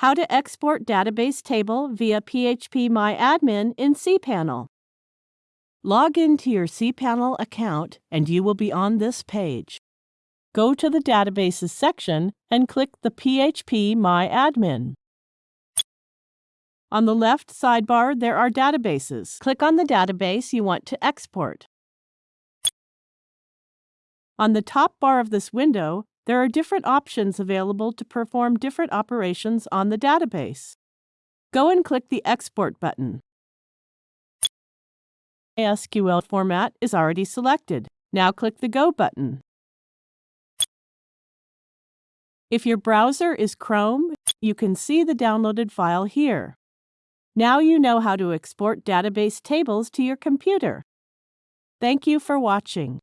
How to export database table via phpMyAdmin in cPanel. Log into your cPanel account and you will be on this page. Go to the Databases section and click the phpMyAdmin. On the left sidebar, there are databases. Click on the database you want to export. On the top bar of this window, there are different options available to perform different operations on the database. Go and click the Export button. SQL format is already selected. Now click the Go button. If your browser is Chrome, you can see the downloaded file here. Now you know how to export database tables to your computer. Thank you for watching.